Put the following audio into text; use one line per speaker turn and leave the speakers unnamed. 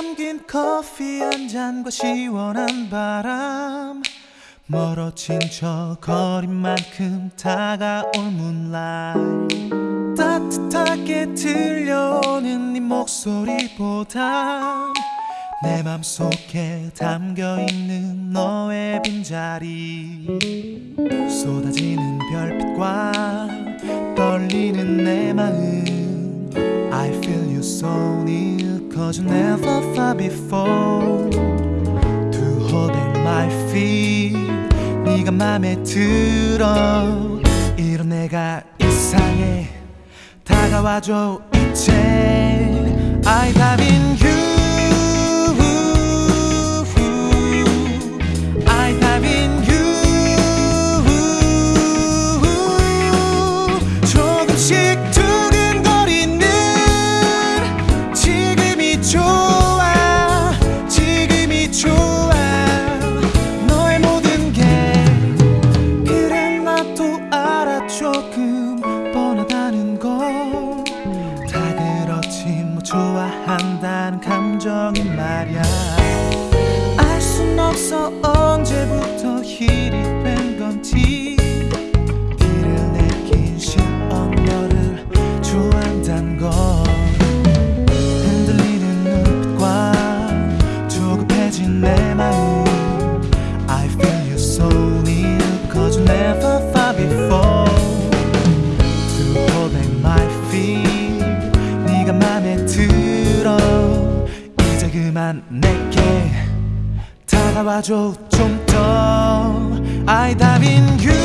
담긴 커피 한 잔과 시원한 바람. 멀어진 저 거리만큼 다가올 moonlight. 따뜻하게 들려오는 네 목소리보다 내 맘속에 담겨있는 너의 빈자리. 쏟아지는 별빛과 Cause you never felt before To hold in my feet 네가 맘에 들어 이런 내가 이상해 다가와줘 이제 I dive in 말야. 알 순 없어 언제부터 힐이 그만 내게 다가와줘 좀더. I dive in you